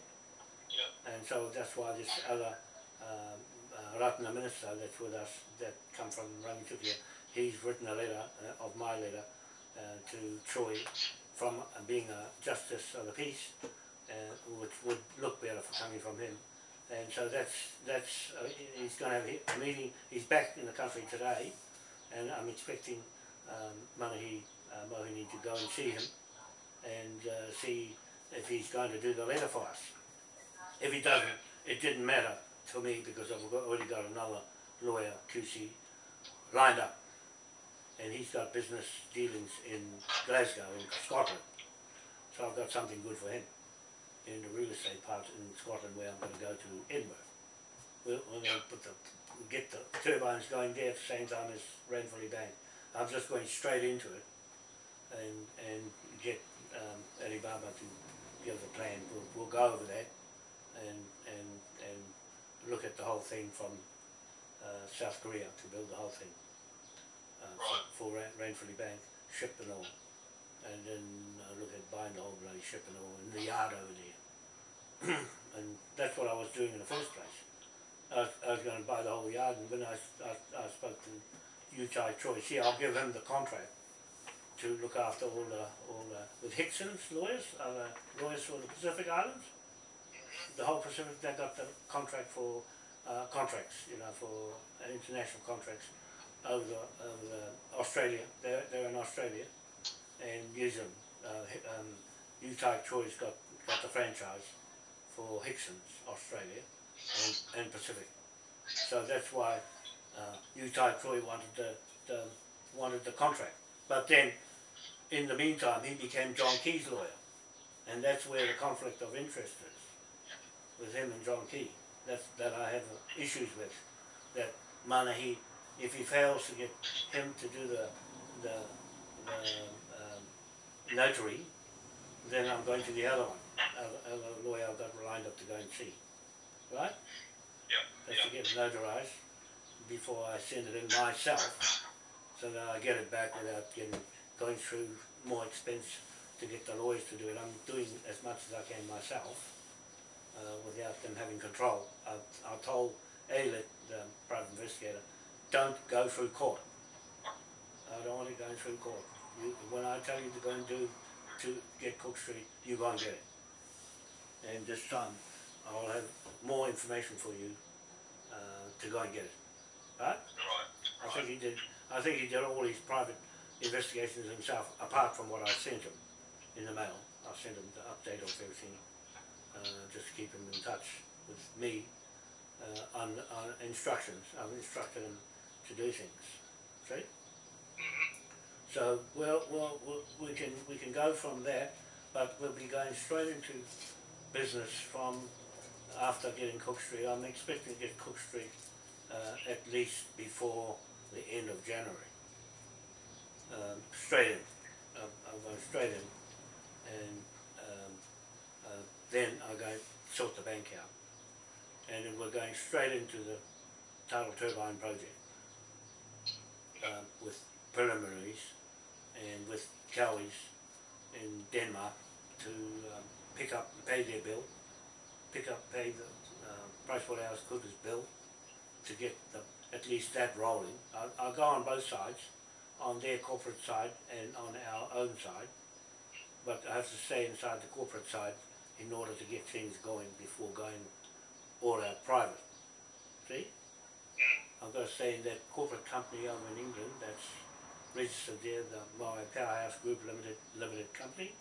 And so that's why this other um, uh, Ratna minister that's with us, that come from Rangitukia, he's written a letter uh, of my letter uh, to Troy from uh, being a justice of the peace, uh, which would look better for coming from him. And so that's, that's uh, he's going to have a meeting, he's back in the country today, and I'm expecting um, Manahi uh, Mohini to go and see him and uh, see if he's going to do the letter for us. If he doesn't, it didn't matter to me because I've already got another lawyer, QC, lined up. And he's got business dealings in Glasgow, in Scotland. So I've got something good for him in the real estate part in Scotland where I'm going to go to Edinburgh. We're, we're going to put the, get the turbines going there at the same time as Ranfurly Bank. I'm just going straight into it and, and get um, Alibaba to give the plan. We'll, we'll go over that and, and, and look at the whole thing from uh, South Korea to build the whole thing uh, for, for Ranfurly Bank, ship and all. And then uh, look at buying the whole bloody ship and all in the yard over there. (clears throat) and that's what I was doing in the first place. I was, was going to buy the whole yard and when I, I, I spoke to Utah Troy, see I'll give him the contract to look after all the, all the, with Hickson's lawyers, uh, lawyers for the Pacific Islands. The whole Pacific, they got the contract for, uh, contracts, you know, for uh, international contracts over the, over the Australia, they're, they're in Australia and New Zealand, uh, um, Utah Troy's got, got the franchise for Hickson's Australia and, and Pacific. So that's why uh, Utah Troy wanted the, the wanted the contract. But then, in the meantime, he became John Key's lawyer, and that's where the conflict of interest is with him and John Key. That's that I have issues with. That Manahi, if he fails to get him to do the the, the um, notary, then I'm going to the other one, other, other lawyer I've got lined up to go and see. Right? Yeah. That's Yeah. to get it notarized before I send it in myself, so that I get it back without getting, going through more expense to get the lawyers to do it. I'm doing as much as I can myself, uh, without them having control. I, I told Alet, the private investigator, don't go through court. I don't want it going through court. You, when I tell you to go and do, to get Cook Street, you go and get it. And this time, I'll have more information for you, uh, to go and get it. Right? Right. I think he did, I think he did all his private investigations himself, apart from what I sent him in the mail. I sent him the update of everything, uh, just to keep him in touch with me, uh, on, on instructions. I've instructed him to do things, see? So, well, well, we'll- we can, we can go from there, but we'll be going straight into business from after getting Cook Street. I'm expecting to get Cook Street uh, at least before the end of January. Um, straight in, I'm, going straight in, and um, uh, then going to sort the bank out, and then we're going straight into the tidal turbine project um, with preliminaries and with Cowies in Denmark to um, pick up, pay their bill, pick up, pay the uh, PricewaterhouseCoopers bill to get the, at least that rolling. I'll, I'll go on both sides, on their corporate side and on our own side, but I have to stay inside the corporate side in order to get things going before going all out private. See? I've got to stay in that corporate company over in England that's registered there, the my Powerhouse Group Limited Limited Company.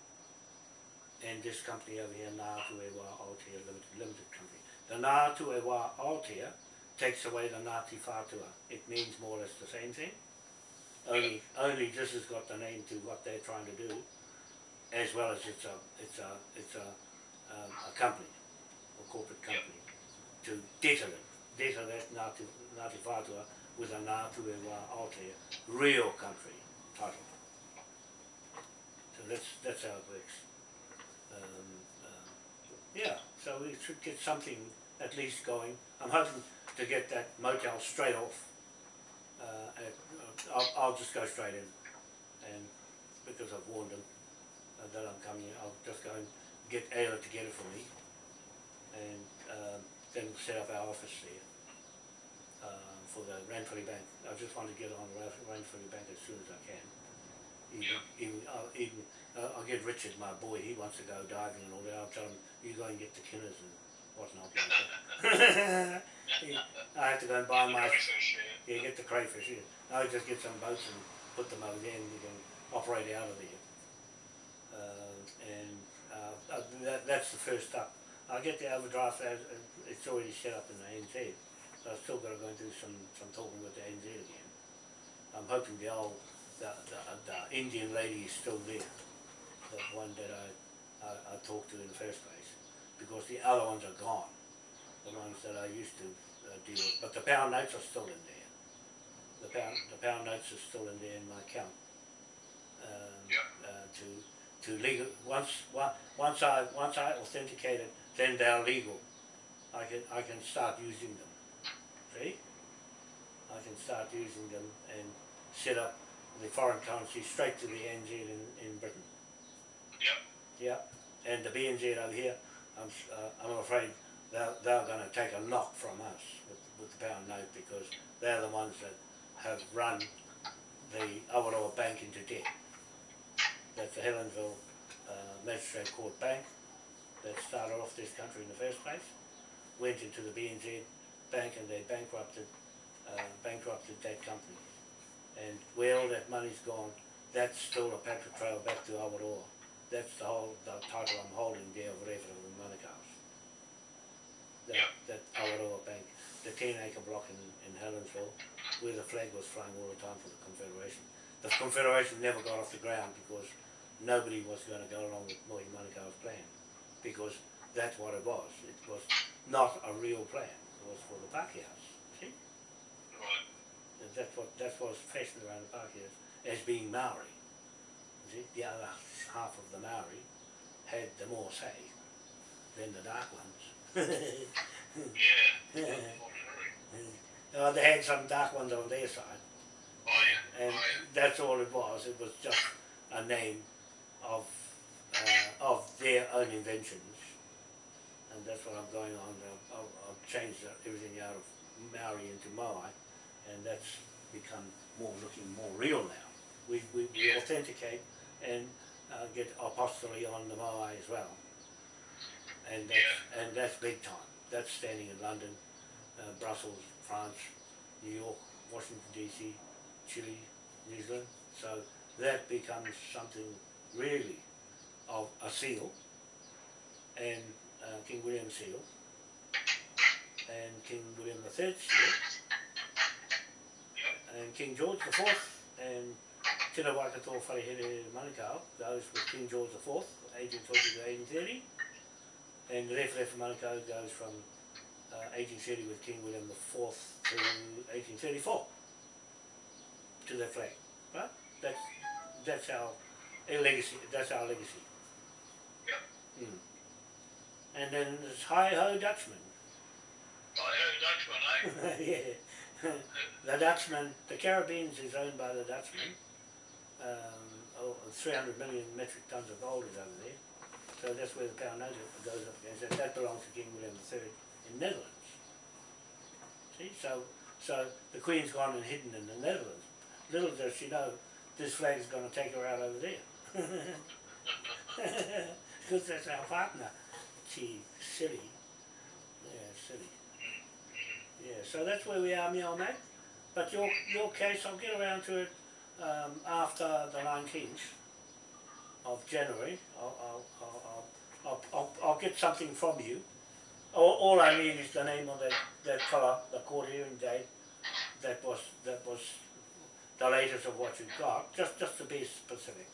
And this company over here, Ngātu e Wā Aotea Limited, Limited Company. The Ngātu e Wā Aotea takes away the Ngāti Whātua. It means more or less the same thing. Only, only this has got the name to what they're trying to do, as well as it's a, it's a, it's a, um, a company, a corporate company, to deter it, deter that Ngāti, Ngāti Whātua with a Ngātu e Wā Aotea real country title. So that's, that's how it works. Um, um, yeah, so we should get something at least going. I'm hoping to get that motel straight off. Uh, uh, I'll, I'll just go straight in, and because I've warned them uh, that I'm coming, I'll just go and get Ayla to get it for me, and um, then set up our office there uh, for the Ranfurly Bank. I just want to get on the Ran- Ranfurly Bank as soon as I can. Even, Yeah. even, I'll, even uh, I'll get Richard, my boy. He wants to go diving and all that. I'll tell him you go and get the kinners and whatnot. (laughs) I have to go and buy my Crayfish, yeah. yeah, get the crayfish. Yeah. I'll just get some boats and put them over there, and you can operate out of there. Uh, and uh, uh, that, that's the first step. I'll get the overdraft. As, uh, it's already set up in the ANZ. So I've still got to go and do some, some talking with the ANZ again. I'm hoping the old the, the, the Indian lady is still there, the one that I, I, I talked to in the first place, because the other ones are gone, the ones that I used to uh, deal with. But the pound notes are still in there. The pound the pound notes are still in there in my account. Um, Yeah. uh, to to legal once on- once I once I authenticate it, then they're legal. I can I can start using them. See? I can start using them and set up the foreign currency straight to the NZ in, in Britain. Yep. Yeah, and the BNZ over here, I'm, uh, I'm afraid they're, they're going to take a knock from us with, with the pound note because they're the ones that have run the Awaroa Bank into debt. That's the Helensville uh, Magistrate Court Bank that started off this country in the first place, went into the BNZ Bank and they bankrupted, uh, bankrupted that company. And where all that money's gone, that's still a paper trail back to Awaroa. That's the whole, the title I'm holding there of Reverend in Manukau's. That, Yeah. that Awaroa Bank, the ten acre block in, in Helensville, where the flag was flying all the time for the Confederation. The Confederation never got off the ground because nobody was gonna go along with Mohi Manukau's plan. Because that's what it was. It was not a real plan. It was for the Pākehās. And that's what that's what's fashioned around the park is as being Maori. You see, the other half of the Maori had the more say than the dark ones. Yeah. (laughs) Yeah. Uh, they had some dark ones on their side, Oh, yeah. and Oh, yeah. that's all it was. It was just a name of uh, of their own inventions, and that's what I'm going on. I've, I've, I've changed everything out of Maori into Moai, and that's become more looking more real now. We we, we Yeah. authenticate and uh, get apostolate on the Moai as well, and that's, and that's big time. That's standing in London, uh, Brussels, France, New York, Washington DC, Chile, New Zealand. So that becomes something really of a seal, and uh, King William seal, and King William III seal, King George the Fourth, and Tino Waikato Wharehere Manukau goes with King George the Fourth, 1820 to 1830, and Ref Manukau goes from uh, 1830 with King William the Fourth to 1834 to the flag, right? That's that's our, legacy. That's our legacy. Yep. Mm. And then there's Hi Ho Dutchman. I Ho Dutchman, eh? (laughs) yeah. The Dutchman, the Caribbeans is owned by the Dutchman. Um, oh, 300 million metric tons of gold is over there. So that's where the pound note goes up against. That, belongs to King William III in the Netherlands. See, so so the Queen's gone and hidden in the Netherlands. Little does she know, this flag's going to take her out over there. (laughs) Because that's our partner. Gee, silly. Yeah, so that's where we are, me on that. But your your case, I'll get around to it um, after the 19th of January. I'll, I'll, I'll, I'll, I'll, I'll, I'll get something from you. All, all I need is the name of that, that fella, the court hearing day. That was that was the latest of what you've got. Just just to be specific.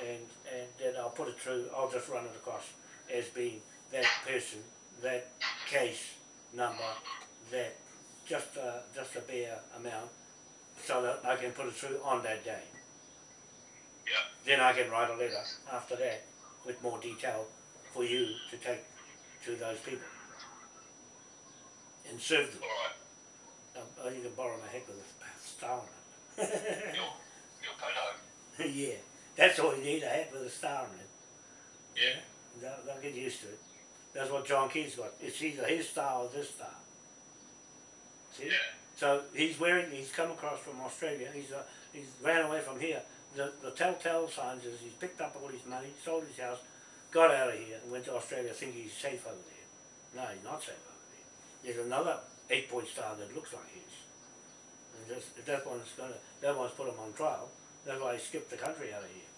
And and then I'll put it through. I'll just run it across as being that person, that case number, that just uh, just a bare amount, so that I can put it through on that day. Yeah. Then I can write a letter after that with more detail for you to take to those people and serve them. Alright. Um, oh, you can borrow my heck with a star on (laughs) Your, your photo. (laughs) yeah, that's all you need, a hat with a star on it. Yeah. They'll, they'll get used to it. That's what John Key's got. It's either his star or this star. See? Yeah. So he's wearing, he's come across from Australia, he's, uh, he's ran away from here. The, the telltale signs is he's picked up all his money, sold his house, got out of here and went to Australia thinking he's safe over there. No, he's not safe over there. There's another eight point star that looks like his. And just, that one's gonna, that one's put him on trial. That's why he skipped the country out of here.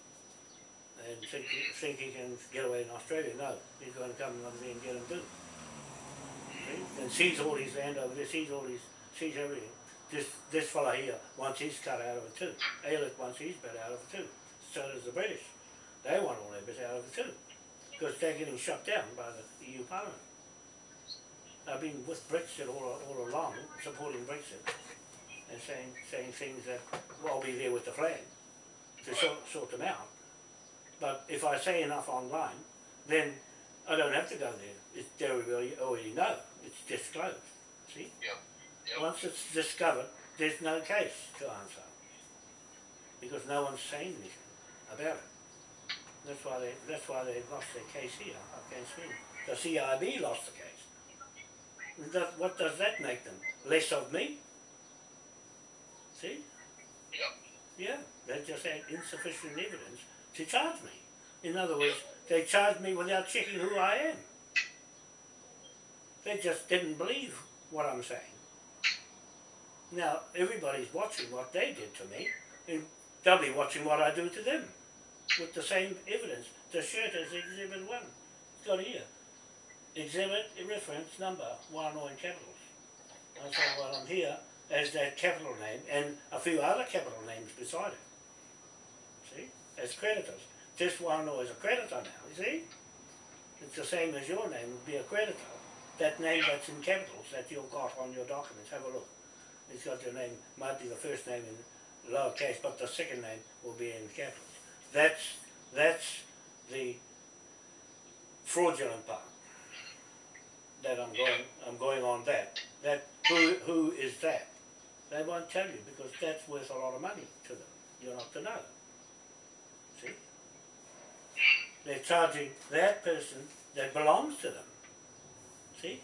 And think, think he can get away in Australia. No, he's going to come over there and get him too. And sees all his land over there, sees all his, sees everything. This, this fella here wants his cut out of it too. Aylett wants his bit out of it too. So does the British. They want all their bit out of it too. Because they're getting shut down by the EU Parliament. I've been with Brexit all, all along, supporting Brexit, and saying, saying things that, well, I'll be there with the flag to sort, sort them out. But if I say enough online, then I don't have to go there. It's, they already, already know. It's disclosed. See? Yep. Yep. Once it's discovered, there's no case to answer. Because no one's saying anything about it. That's why they that's why they lost their case here against me. The CIB lost the case. That, what does that make them? Less of me? See? Yep. Yeah, they just had insufficient evidence to charge me. In other words, they charged me without checking who I am. They just didn't believe what I'm saying. Now, everybody's watching what they did to me, and they'll be watching what I do to them with the same evidence. The shirt is Exhibit 1. It's got here. Exhibit reference number, one or in capitals. And while I'm here, as that capital name and a few other capital names beside it. See? As creditors. This one is a creditor now, you see? It's the same as your name would be a creditor. That name that's in capitals that you've got on your documents, have a look. It's got your name, might be the first name in lowercase, but the second name will be in capitals. That's, that's the fraudulent part that I'm going, I'm going on that. That, who, who is that? They won't tell you because that's worth a lot of money to them. You're not to know. See? They're charging that person that belongs to them. See?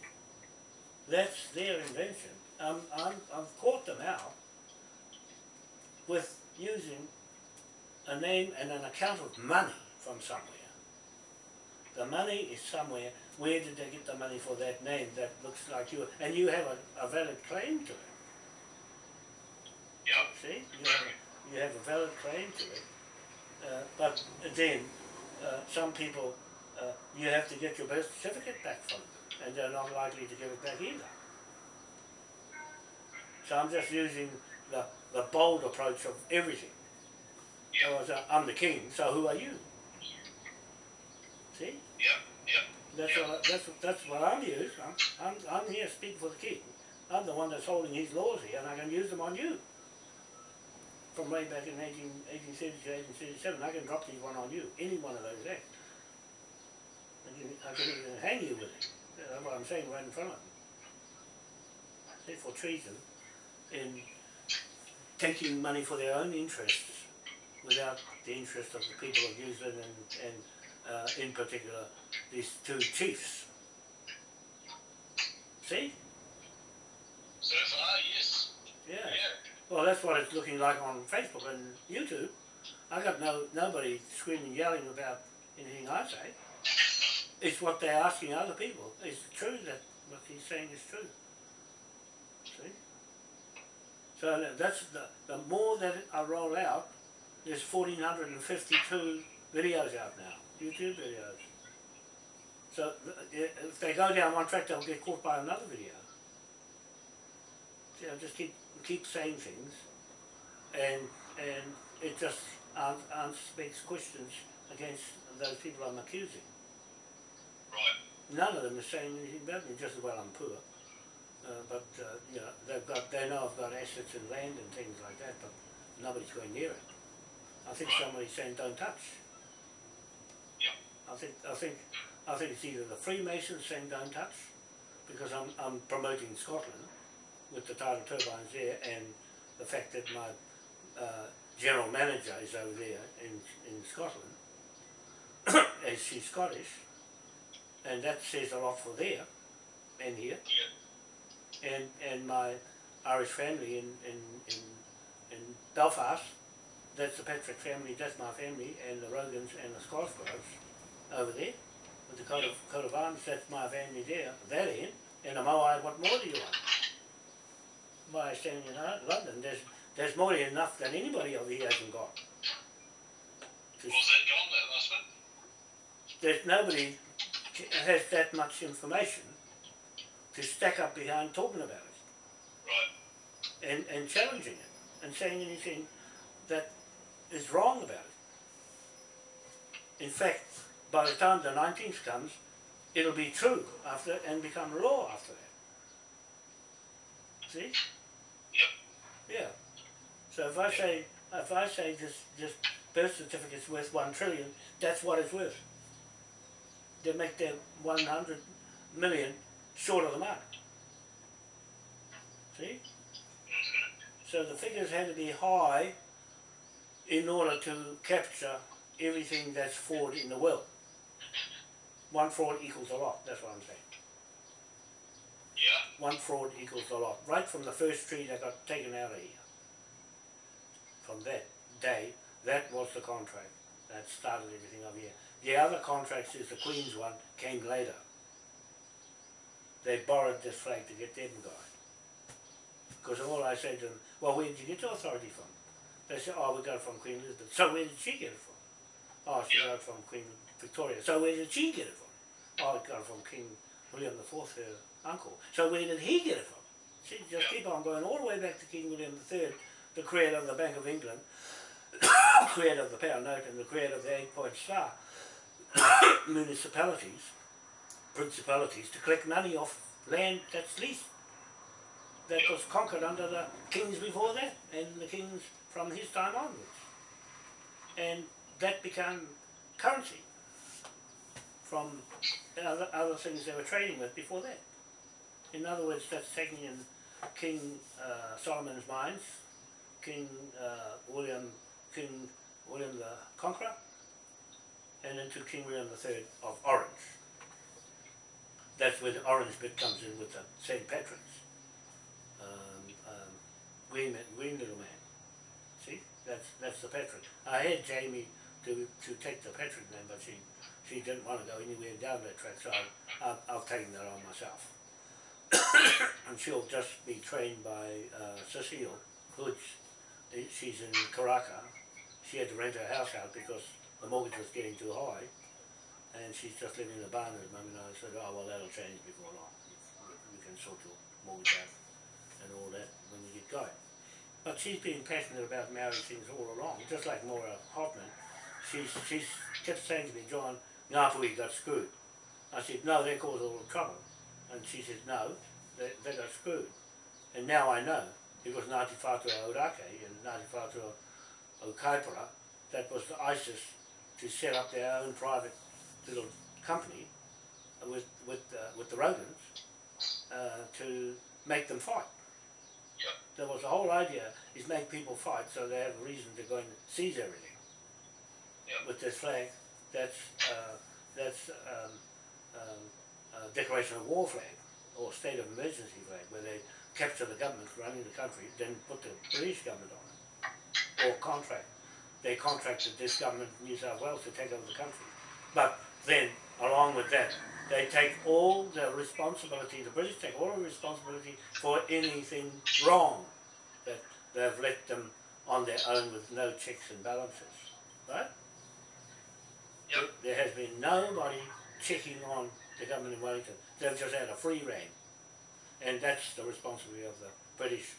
That's their invention. Um, I'm, I've caught them out with using a name and an account of money from somewhere. The money is somewhere. Where did they get the money for that name that looks like you? And you have a, a valid claim to it. Yep. See, you have, a- you have a valid claim to it. Uh, but then, uh, some people, uh, you have to get your birth certificate back from them, and they're not likely to give it back either. So I'm just using the, the bold approach of everything. Yep. I was, uh, I'm the king, so who are you? See? Yep. Yep. That's Yeah. what, that's, that's what I'm used. I'm, I'm, I'm here speaking for the king. I'm the one that's holding his laws here, and I can use them on you. From way back in 18, 1830 to 1837, I can drop these one on you, any one of those acts. I can, I can even hang you with it. That's what I'm saying right in front of them. See, for treason, in taking money for their own interests, without the interest of the people of New Zealand and, and uh, in particular these two chiefs. See? So far, yes. Yeah. Yeah. Well, that's what it's looking like on Facebook and YouTube. I got no nobody screaming, and yelling about anything I say. It's what they're asking other people. Is It's true that what he's saying is true. See? So that's the, the more that I roll out, there's 1,452 videos out now, YouTube videos. So uh, if they go down one track, they'll get caught by another video. So I just keep keep saying things, and and it just ans- ans- makes questions against those people I'm accusing. Right. None of them are saying anything about me, just as well I'm poor. Uh, but uh, you know, they've got they know I've got assets and land and things like that, but nobody's going near it. I think Right. somebody's saying don't touch. Yeah. I think I think I think it's either the Freemasons saying don't touch, because I'm I'm promoting Scotland with the tidal turbines there and the fact that my uh, general manager is over there in in Scotland, (coughs) and she's Scottish, and that says a lot for there and here Yeah. and and my Irish family in in in, in Belfast. That's the Patrick family. That's my family, and the Rogans and the Scottsborough over there with the coat of coat of arms. That's my family there. That in and the Moai. What more do you want? By standing in London, there's there's more than enough than anybody over here hasn't got. Was that gone, that last one? there's nobody has that much information to stack up behind talking about it. Right. and, and challenging it and saying anything that is wrong about it. In fact, by the time the 19th comes, it'll be true after and become law after that. See? Yep. Yeah. So if I say if I say this this birth certificate's worth one trillion, that's what it's worth. They make their one hundred million short of the mark. See? So the figures had to be high in order to capture everything that's fraud in the world. One fraud equals a lot, that's what I'm saying. Yeah. One fraud equals a lot. Right from the first tree that got taken out of here. From that day, that was the contract that started everything up here. The other contracts is the Queen's one, came later. They borrowed this flag to get them going. Because all I said to them, well, where did you get your authority from? They said, oh, we got it from Queen Elizabeth. So where did she get it from? Oh, she got it from Queen Victoria. So where did she get it from? Oh, it got it from King William IV, her uncle. So where did he get it from? She just keep on going all the way back to King William III, the creator of the Bank of England, (coughs) the creator of the pound note, and the creator of the eight-point star. (coughs) Municipalities, principalities, to collect money off land that's leased that was conquered under the kings before that and the kings from his time onwards. And that became currency from other, other things they were trading with before that. In other words, that's taking in King uh, Solomon's mines, King uh, William, King William the Conqueror, and into King William III of Orange. That's where the orange bit comes in with the St. Patrick's um, um, green, man- green little man. See, that's that's the Patrick. I had Jamie to to take the Patrick name, but she she didn't want to go anywhere down that track, so I, I've, I've taken that on myself. (coughs) and she'll just be trained by uh, Cecile Hoods. She's in Karaka. She had to rent her house out because the mortgage was getting too high, and she's just living in a barn at the moment. I said, oh well, that'll change before long. We can sort your mortgage out and all that when we get going. But she's been passionate about marriage things all along, just like Maura Hoffman. She's, she's kept saying to me, John, Ngāpuhi got screwed. I said, no, they caused all the trouble. And she said, no, they, they got screwed. And now I know, because Ngāti Whātua Ōrākei and Ngāti Whātua o Kaipara, that was the ISIS to set up their own private little company with, with, uh, with the Rogans uh, to make them fight. Yep. That was the whole idea, is make people fight so they have a reason to go and seize everything. Yep. With this flag, that's, uh, that's um, um, a declaration of war flag, or state of emergency flag, where they capture the government running the country, then put the British government on it. Or contract. They contracted this government in New South Wales to take over the country. But then, along with that, they take all the responsibility, the British take all the responsibility for anything wrong that they've let them on their own with no checks and balances, right? Yep. There has been nobody checking on the government in Wellington. They've just had a free reign. And that's the responsibility of the British